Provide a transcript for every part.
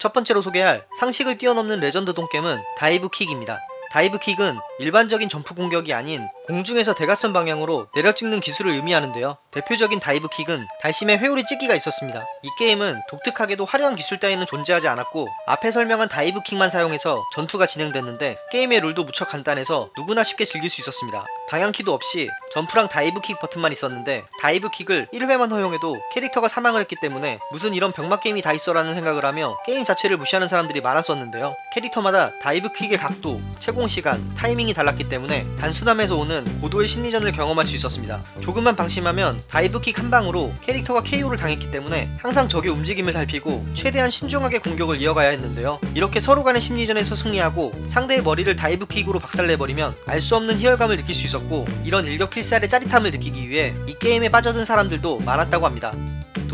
첫 번째로 소개할 상식을 뛰어넘는 레전드 똥겜은 다이브킥입니다. dive kick은 일반적인 점프 공격이 아닌 공중에서 대각선 방향으로 내려 찍는 기술을 의미하는데요. 대표적인 dive kick은 달심의 회오리 찍기가 있었습니다. 이 게임은 독특하게도 화려한 기술 따위는 존재하지 않았고 앞에 설명한 dive kick만 사용해서 전투가 진행됐는데 게임의 룰도 무척 간단해서 누구나 쉽게 즐길 수 있었습니다. 방향키도 없이 점프랑 dive kick 버튼만 있었는데 dive kick을 1회만 허용해도 캐릭터가 사망을 했기 때문에 무슨 이런 병맛 게임이 다 있어 라는 생각을 하며 게임 자체를 무시하는 사람들이 많았었는데요. 캐릭터마다 dive kick의 각도, 체공 시간, 타이밍이 달랐기 때문에 단순함에서 오는 고도의 심리전을 경험할 수 있었습니다. 조금만 방심하면 dive kick 한 방으로 캐릭터가 KO를 당했기 때문에 항상 적의 움직임을 살피고 최대한 신중하게 공격을 이어가야 했는데요. 이렇게 서로 간의 심리전에서 승리하고 상대의 머리를 dive kick으로 박살내버리면 알 수 없는 희열감을 느낄 수 있었고 이런 일격필살의 짜릿함을 느끼기 위해 이 게임에 빠져든 사람들도 많았다고 합니다.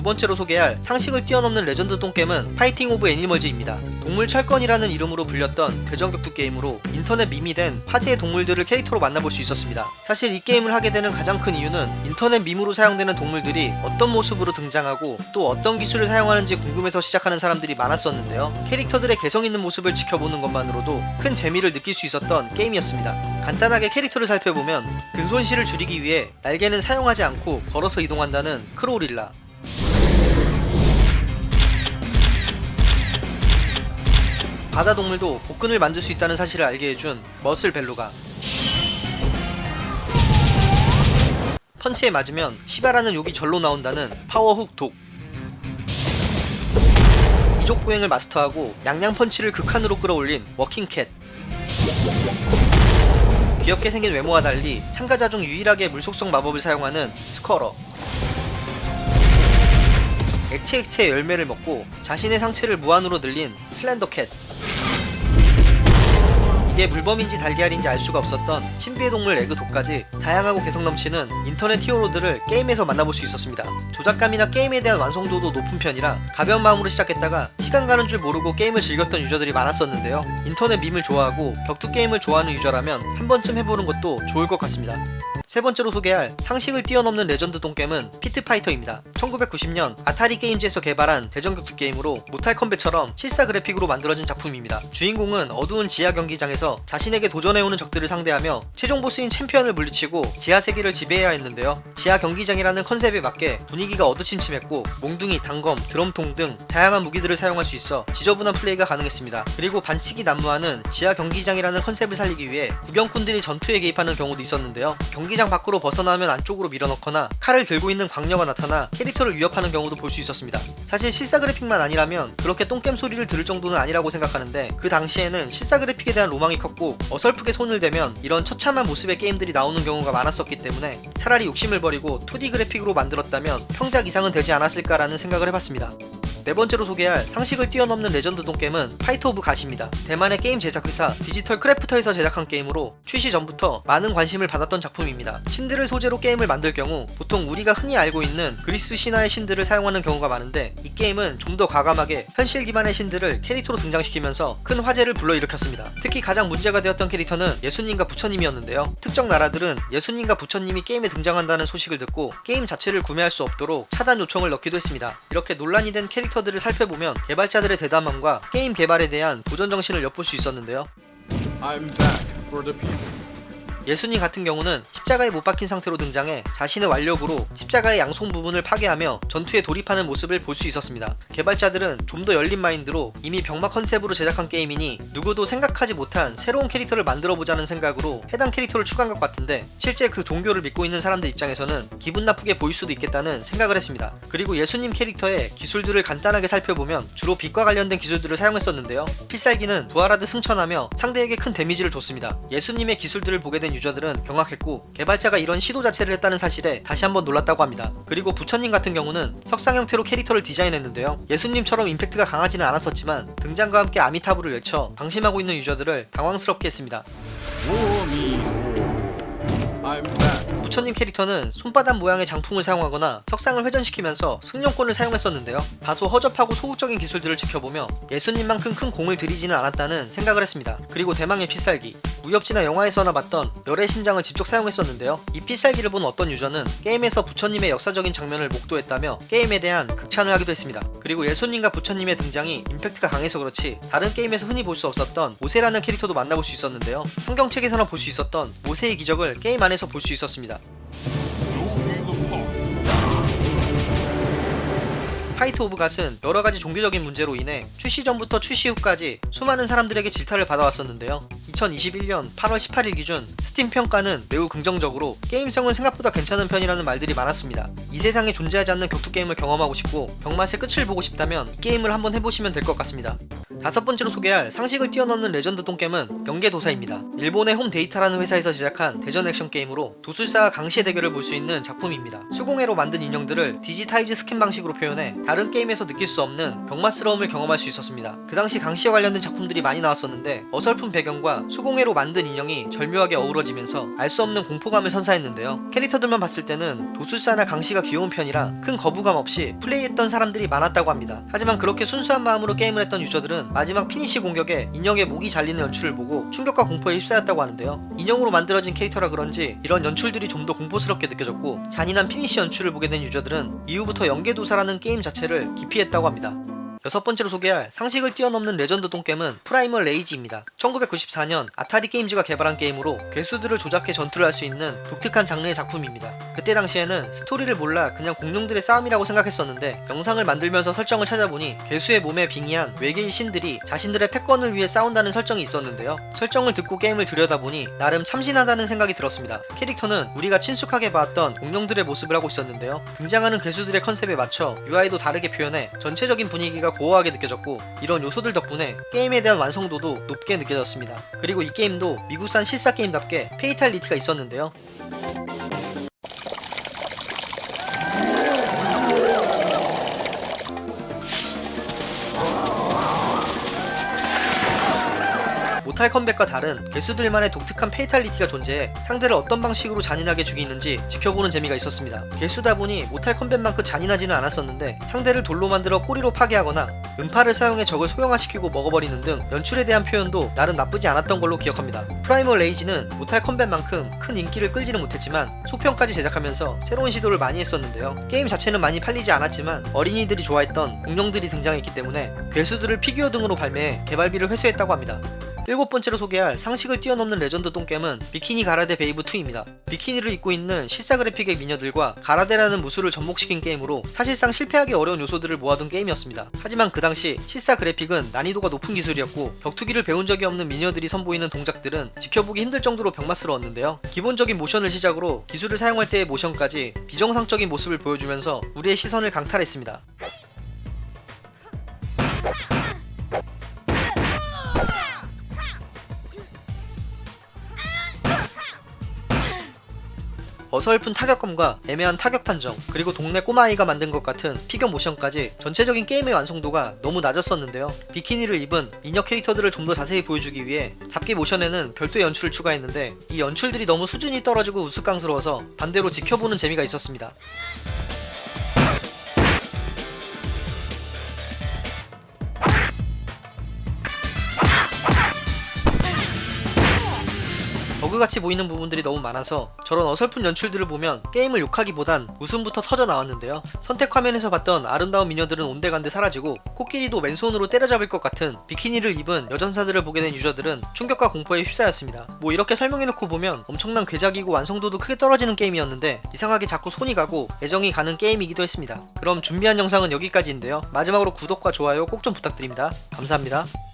두 번째로 소개할 상식을 뛰어넘는 레전드 똥겜은 파이팅 오브 애니멀즈입니다. 동물 철권이라는 이름으로 불렸던 대전격투 게임으로 인터넷 밈이 된 화제의 동물들을 캐릭터로 만나볼 수 있었습니다. 사실 이 게임을 하게 되는 가장 큰 이유는 인터넷 밈으로 사용되는 동물들이 어떤 모습으로 등장하고 또 어떤 기술을 사용하는지 궁금해서 시작하는 사람들이 많았었는데요. 캐릭터들의 개성 있는 모습을 지켜보는 것만으로도 큰 재미를 느낄 수 있었던 게임이었습니다. 간단하게 캐릭터를 살펴보면 근손실을 줄이기 위해 날개는 사용하지 않고 걸어서 이동한다는 크로릴라 바다 동물도 복근을 만들 수 있다는 사실을 알게 해준 머슬 벨루가 펀치에 맞으면 시바라는 욕이 절로 나온다는 파워훅 독. 이족 보행을 마스터하고 양양 펀치를 극한으로 끌어올린 워킹캣. 귀엽게 생긴 외모와 달리 참가자 중 유일하게 물속성 마법을 사용하는 스커러. 액체 액체의 열매를 먹고 자신의 상체를 무한으로 늘린 슬렌더캣 이게 물범인지 달걀인지 알 수가 없었던 신비의 동물 에그독까지 다양하고 개성 넘치는 인터넷 히어로들을 게임에서 만나볼 수 있었습니다. 조작감이나 게임에 대한 완성도도 높은 편이라 가벼운 마음으로 시작했다가 시간 가는 줄 모르고 게임을 즐겼던 유저들이 많았었는데요. 인터넷 밈을 좋아하고 격투 게임을 좋아하는 유저라면 한 번쯤 해보는 것도 좋을 것 같습니다. 세 번째로 소개할 상식을 뛰어넘는 레전드 똥겜은 피트파이터입니다. 1990년 아타리 게임즈에서 개발한 대전격투 게임으로 모탈 컴뱃처럼 실사 그래픽으로 만들어진 작품입니다. 주인공은 어두운 지하 경기장에서 자신에게 도전해오는 적들을 상대하며 최종 보스인 챔피언을 물리치고 지하 세계를 지배해야 했는데요. 지하 경기장이라는 컨셉에 맞게 분위기가 어두침침했고 몽둥이, 단검, 드럼통 등 다양한 무기들을 사용할 수 있어 지저분한 플레이가 가능했습니다. 그리고 반칙이 난무하는 지하 경기장이라는 컨셉을 살리기 위해 구경꾼들이 전투에 개입하는 경우도 있었는데요. 경기 경기장 밖으로 벗어나면 안쪽으로 밀어넣거나 칼을 들고 있는 광녀가 나타나 캐릭터를 위협하는 경우도 볼 수 있었습니다. 사실 실사 그래픽만 아니라면 그렇게 똥겜 소리를 들을 정도는 아니라고 생각하는데 그 당시에는 실사 그래픽에 대한 로망이 컸고 어설프게 손을 대면 이런 처참한 모습의 게임들이 나오는 경우가 많았었기 때문에 차라리 욕심을 버리고 2D 그래픽으로 만들었다면 평작 이상은 되지 않았을까라는 생각을 해봤습니다. 네 번째로 소개할 상식을 뛰어넘는 레전드 똥겜은 파이트 오브 갓입니다. 대만의 게임 제작 회사 디지털 크래프터에서 제작한 게임으로 출시 전부터 많은 관심을 받았던 작품입니다. 신들을 소재로 게임을 만들 경우 보통 우리가 흔히 알고 있는 그리스 신화의 신들을 사용하는 경우가 많은데 이 게임은 좀 더 과감하게 현실 기반의 신들을 캐릭터로 등장시키면서 큰 화제를 불러일으켰습니다. 특히 가장 문제가 되었던 캐릭터는 예수님과 부처님이었는데요. 특정 나라들은 예수님과 부처님이 게임에 등장한다는 소식을 듣고 게임 자체를 구매할 수 없도록 차단 요청을 넣기도 했습니다. 이렇게 논란이 된 캐릭터 캐릭터들을 살펴보면 개발자들의 대담함과 게임 개발에 대한 도전 정신을 엿볼 수 있었는데요. 예수님 같은 경우는 십자가에 못 박힌 상태로 등장해 자신의 완력으로 십자가의 양손 부분을 파괴하며 전투에 돌입하는 모습을 볼 수 있었습니다. 개발자들은 좀 더 열린 마인드로 이미 병맛 컨셉으로 제작한 게임이니 누구도 생각하지 못한 새로운 캐릭터를 만들어보자는 생각으로 해당 캐릭터를 추가한 것 같은데 실제 그 종교를 믿고 있는 사람들 입장에서는 기분 나쁘게 보일 수도 있겠다는 생각을 했습니다. 그리고 예수님 캐릭터의 기술들을 간단하게 살펴보면 주로 빛과 관련된 기술들을 사용했었는데요. 필살기는 부활하듯 승천하며 상대에게 큰 데미지를 줬습니다. 예수님의 기술들을 보게 된 유저들은 경악했고 개발자가 이런 시도 자체를 했다는 사실에 다시 한번 놀랐다고 합니다. 그리고 부처님 같은 경우는 석상 형태로 캐릭터를 디자인했는데요. 예수님처럼 임팩트가 강하지는 않았었지만 등장과 함께 아미타부를 외쳐 방심하고 있는 유저들을 당황스럽게 했습니다. 부처님 캐릭터는 손바닥 모양의 장풍을 사용하거나 석상을 회전시키면서 승용권을 사용했었는데요. 다소 허접하고 소극적인 기술들을 지켜보며 예수님만큼 큰 공을 들이지는 않았다는 생각을 했습니다. 그리고 대망의 필살기 무협지나 영화에서나 봤던 여래신장을 직접 사용했었는데요. 이 필살기를 본 어떤 유저는 게임에서 부처님의 역사적인 장면을 목도했다며 게임에 대한 극찬을 하기도 했습니다. 그리고 예수님과 부처님의 등장이 임팩트가 강해서 그렇지 다른 게임에서 흔히 볼 수 없었던 모세라는 캐릭터도 만나볼 수 있었는데요. 성경책에서나 볼 수 있었던 모세의 기적을 게임 안에서 볼 수 있었습니다. 파이트 오브 갓은 여러가지 종교적인 문제로 인해 출시 전부터 출시 후까지 수많은 사람들에게 질타를 받아왔었는데요. 2021년 8월 18일 기준 스팀 평가는 매우 긍정적으로 게임성은 생각보다 괜찮은 편이라는 말들이 많았습니다. 이 세상에 존재하지 않는 격투 게임을 경험하고 싶고 병맛의 끝을 보고 싶다면 이 게임을 한번 해보시면 될 것 같습니다. 다섯 번째로 소개할 상식을 뛰어넘는 레전드 똥겜은 영계도사입니다. 일본의 홈데이터라는 회사에서 제작한 대전 액션 게임으로 도술사와 강시의 대결을 볼 수 있는 작품입니다. 수공예로 만든 인형들을 digitize 스캔 방식으로 표현해 다른 게임에서 느낄 수 없는 병맛스러움을 경험할 수 있었습니다. 그 당시 강시와 관련된 작품들이 많이 나왔었는데 어설픈 배경과 수공예로 만든 인형이 절묘하게 어우러지면서 알 수 없는 공포감을 선사했는데요. 캐릭터들만 봤을 때는 도술사나 강시가 귀여운 편이라 큰 거부감 없이 플레이했던 사람들이 많았다고 합니다. 하지만 그렇게 순수한 마음으로 게임을 했던 유저들은 마지막 피니시 공격에 인형의 목이 잘리는 연출을 보고 충격과 공포에 휩싸였다고 하는데요. 인형으로 만들어진 캐릭터라 그런지 이런 연출들이 좀 더 공포스럽게 느껴졌고 잔인한 피니시 연출을 보게 된 유저들은 이후부터 영계도사라는 게임 자체를 기피했다고 합니다. 여섯 번째로 소개할 상식을 뛰어넘는 레전드 똥겜은 프라이멀 레이지입니다. 1994년 아타리 게임즈가 개발한 게임으로 괴수들을 조작해 전투를 할 수 있는 독특한 장르의 작품입니다. 그때 당시에는 스토리를 몰라 그냥 공룡들의 싸움이라고 생각했었는데 영상을 만들면서 설정을 찾아보니 괴수의 몸에 빙의한 외계인 신들이 자신들의 패권을 위해 싸운다는 설정이 있었는데요. 설정을 듣고 게임을 들여다보니 나름 참신하다는 생각이 들었습니다. 캐릭터는 우리가 친숙하게 봤던 공룡들의 모습을 하고 있었는데요. 등장하는 괴수들의 컨셉에 맞춰 UI도 다르게 표현해 전체적인 분위기가 고어하게 느껴졌고 이런 요소들 덕분에 게임에 대한 완성도도 높게 느껴졌습니다. 그리고 이 게임도 미국산 실사 게임답게 fatality가 있었는데요. 모탈 컴뱃과 다른 괴수들만의 독특한 fatality가 존재해 상대를 어떤 방식으로 잔인하게 죽이는지 지켜보는 재미가 있었습니다. 괴수다 보니 모탈 컴뱃만큼 잔인하지는 않았었는데 상대를 돌로 만들어 꼬리로 파괴하거나 음파를 사용해 적을 소형화시키고 먹어버리는 등 연출에 대한 표현도 나름 나쁘지 않았던 걸로 기억합니다. 프라이멀 레이지는 모탈 컴뱃만큼 큰 인기를 끌지는 못했지만 속편까지 제작하면서 새로운 시도를 많이 했었는데요. 게임 자체는 많이 팔리지 않았지만 어린이들이 좋아했던 공룡들이 등장했기 때문에 괴수들을 피규어 등으로 발매해 개발비를 회수했다고 합니다. 일곱 번째로 소개할 상식을 뛰어넘는 레전드 똥겜은 비키니 가라데 베이브 2입니다. 비키니를 입고 있는 실사 그래픽의 미녀들과 가라데라는 무술을 접목시킨 게임으로 사실상 실패하기 어려운 요소들을 모아둔 게임이었습니다. 하지만 그 당시 실사 그래픽은 난이도가 높은 기술이었고 격투기를 배운 적이 없는 미녀들이 선보이는 동작들은 지켜보기 힘들 정도로 병맛스러웠는데요. 기본적인 모션을 시작으로 기술을 사용할 때의 모션까지 비정상적인 모습을 보여주면서 우리의 시선을 강탈했습니다. 어설픈 타격감과 애매한 타격 판정, 그리고 동네 꼬마아이가 만든 것 같은 피겨 모션까지 전체적인 게임의 완성도가 너무 낮았었는데요. 비키니를 입은 미녀 캐릭터들을 좀 더 자세히 보여주기 위해 잡기 모션에는 별도의 연출을 추가했는데 이 연출들이 너무 수준이 떨어지고 우스꽝스러워서 반대로 지켜보는 재미가 있었습니다. 버그같이 보이는 부분들이 너무 많아서 저런 어설픈 연출들을 보면 게임을 욕하기보단 웃음부터 터져 나왔는데요. 선택 화면에서 봤던 아름다운 미녀들은 온데간데 사라지고 코끼리도 맨손으로 때려잡을 것 같은 비키니를 입은 여전사들을 보게 된 유저들은 충격과 공포에 휩싸였습니다. 뭐 이렇게 설명해놓고 보면 엄청난 괴작이고 완성도도 크게 떨어지는 게임이었는데 이상하게 자꾸 손이 가고 애정이 가는 게임이기도 했습니다. 그럼 준비한 영상은 여기까지인데요. 마지막으로 구독과 좋아요 꼭 좀 부탁드립니다. 감사합니다.